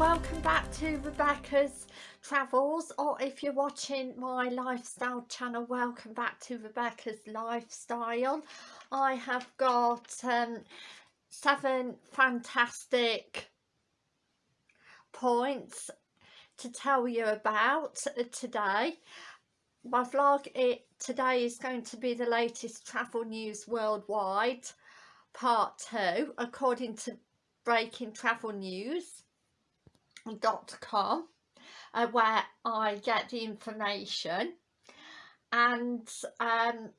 welcome back to Rebecca's Travels or if you're watching my lifestyle channel welcome back to Rebecca's Lifestyle. I have got um, seven fantastic points to tell you about today. My vlog it, today is going to be the latest travel news worldwide part two according to breaking travel news com uh, where I get the information. And um,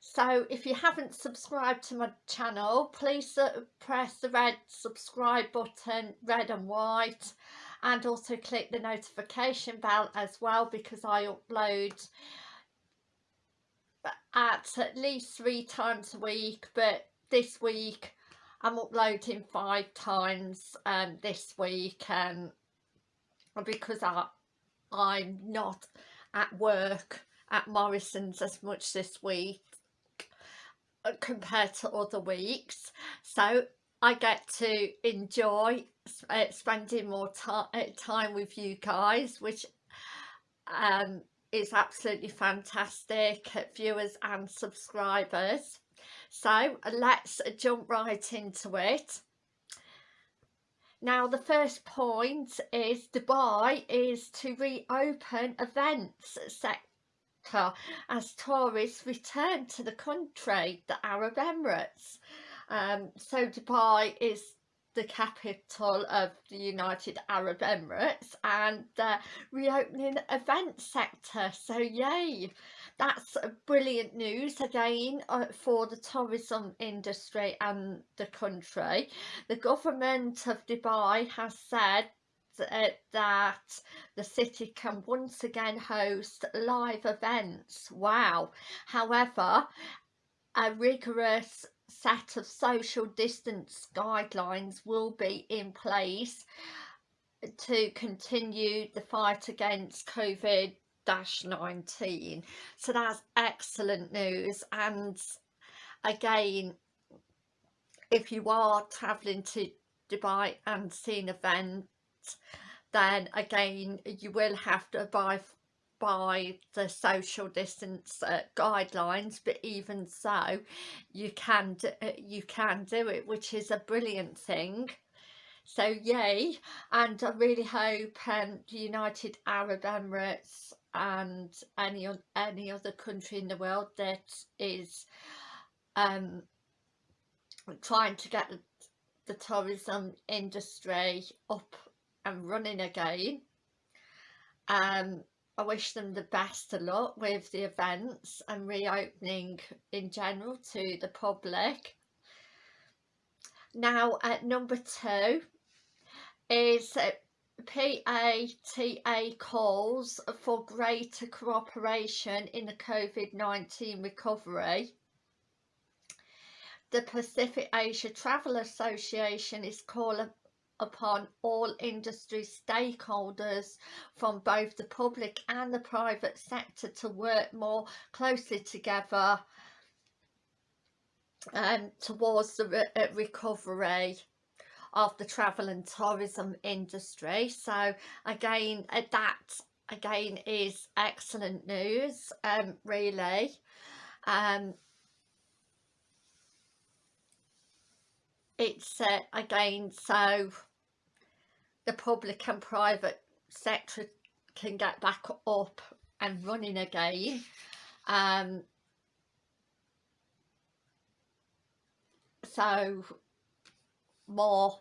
so if you haven't subscribed to my channel please uh, press the red subscribe button red and white and also click the notification bell as well because I upload at at least three times a week but this week I'm uploading five times um, this week um, because I, I'm not at work at Morrison's as much this week uh, compared to other weeks. So I get to enjoy uh, spending more uh, time with you guys which um, is absolutely fantastic viewers and subscribers so let's jump right into it. Now the first point is Dubai is to reopen events sector as tourists return to the country, the Arab Emirates. Um, so Dubai is the capital of the United Arab Emirates and the reopening event sector so yay that's brilliant news again uh, for the tourism industry and the country. The government of Dubai has said uh, that the city can once again host live events. Wow. However, a rigorous set of social distance guidelines will be in place to continue the fight against COVID 19 so that's excellent news. And again if you are traveling to Dubai and seeing events then again you will have to abide by the social distance uh, guidelines. But even so you can do, uh, you can do it which is a brilliant thing. So yay. And I really hope um, the United Arab Emirates and any any other country in the world that is um, trying to get the tourism industry up and running again. Um, I wish them the best of luck with the events and reopening in general to the public. Now at number two is PATA calls for greater cooperation in the COVID-19 recovery. The Pacific Asia Travel Association is calling upon all industry stakeholders from both the public and the private sector to work more closely together um, towards the re uh, recovery of the travel and tourism industry. So again uh, that again is excellent news um really. Um it's uh, again so the public and private sector can get back up and running again. Um so more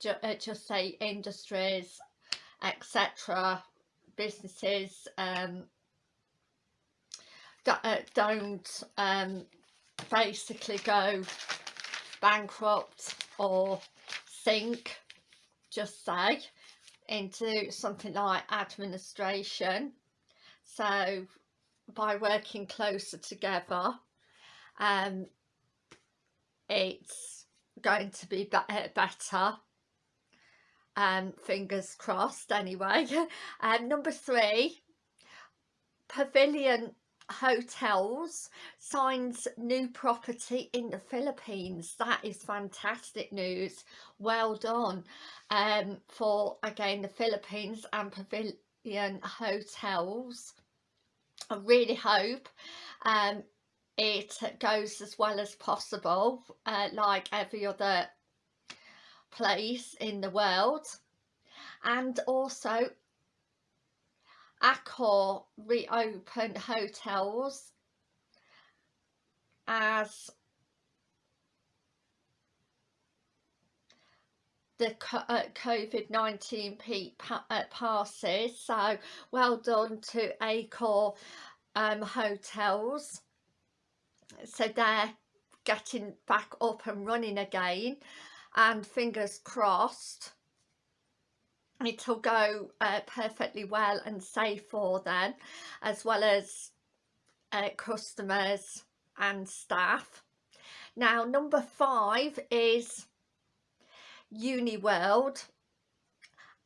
just say industries etc businesses um, uh, don't um, basically go bankrupt or sink just say into something like administration. So by working closer together um, it's going to be, be better um, fingers crossed anyway. Um, number three, pavilion hotels signs new property in the Philippines. That is fantastic news. Well done. Um, for again the Philippines and Pavilion hotels. I really hope um, it goes as well as possible uh, like every other place in the world. And also Accor reopened hotels as the uh, COVID-19 peak uh, passes. So well done to Accor um, hotels. So they're getting back up and running again and fingers crossed it'll go uh, perfectly well and safe for them as well as uh, customers and staff. Now number five is Uniworld.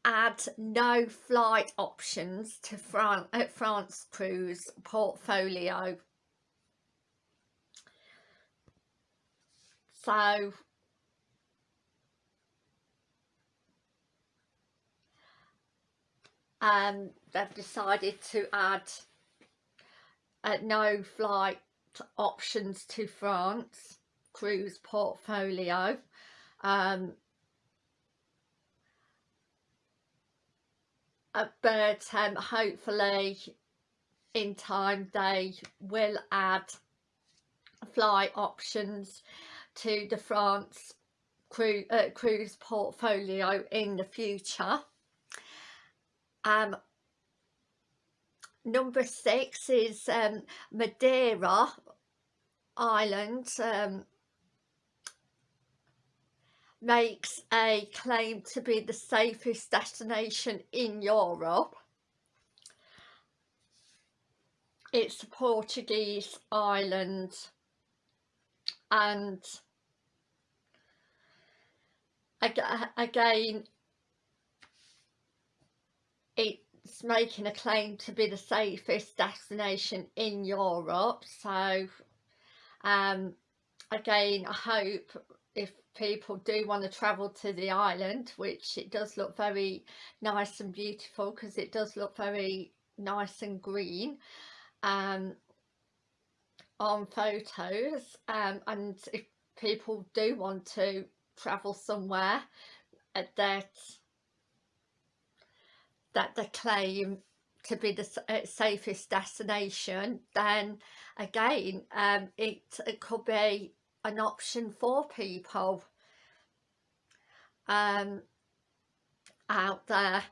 Add no flight options to France, uh, France cruise portfolio. So um, they've decided to add uh, no flight options to France cruise portfolio. Um, uh, but um, hopefully in time they will add flight options to the France uh, cruise portfolio in the future um, number six is um, Madeira Island um, makes a claim to be the safest destination in Europe. It's a Portuguese island and again it's making a claim to be the safest destination in Europe. So um, again I hope if people do want to travel to the island which it does look very nice and beautiful because it does look very nice and green um, on photos um, and if people do want to travel somewhere uh, that that they claim to be the uh, safest destination then again um, it, it could be an option for people um, out there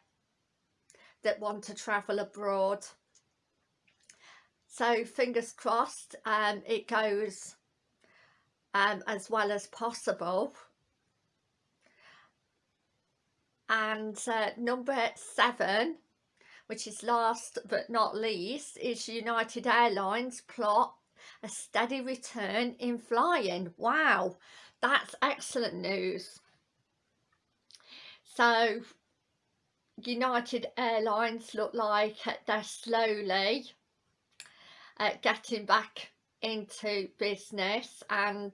that want to travel abroad. So fingers crossed um, it goes um, as well as possible and uh, number seven which is last but not least is United Airlines plot a steady return in flying. Wow that's excellent news. So United Airlines look like they're slowly uh, getting back into business and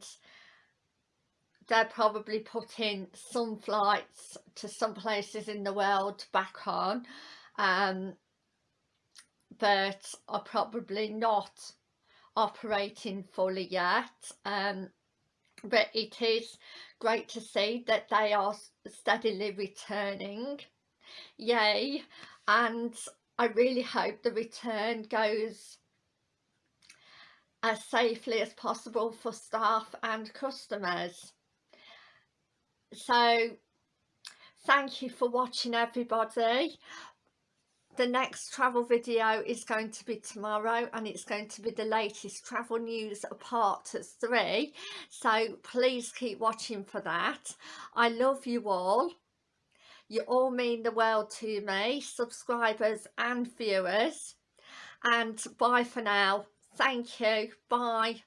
they're probably putting some flights to some places in the world back on um, but are probably not operating fully yet um, but it is great to see that they are steadily returning. Yay. And I really hope the return goes as safely as possible for staff and customers so thank you for watching everybody. The next travel video is going to be tomorrow and it's going to be the latest travel news part three. So please keep watching for that. I love you all. You all mean the world to me subscribers and viewers. And bye for now. Thank you. Bye